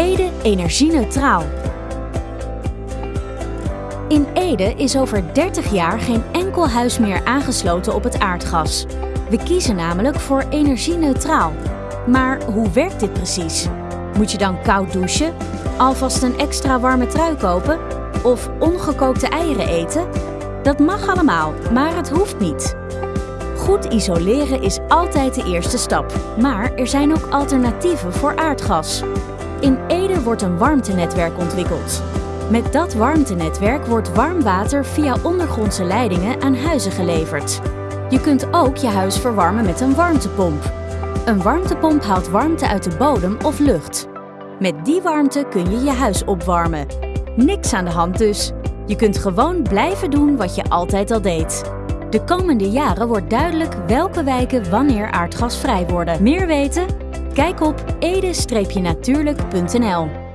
Ede energie-neutraal. In Ede is over 30 jaar geen enkel huis meer aangesloten op het aardgas. We kiezen namelijk voor energie-neutraal. Maar hoe werkt dit precies? Moet je dan koud douchen? Alvast een extra warme trui kopen? Of ongekookte eieren eten? Dat mag allemaal, maar het hoeft niet. Goed isoleren is altijd de eerste stap, maar er zijn ook alternatieven voor aardgas. In Ede wordt een warmtenetwerk ontwikkeld. Met dat warmtenetwerk wordt warm water via ondergrondse leidingen aan huizen geleverd. Je kunt ook je huis verwarmen met een warmtepomp. Een warmtepomp haalt warmte uit de bodem of lucht. Met die warmte kun je je huis opwarmen. Niks aan de hand dus. Je kunt gewoon blijven doen wat je altijd al deed. De komende jaren wordt duidelijk welke wijken wanneer aardgasvrij worden. Meer weten? Kijk op ede-natuurlijk.nl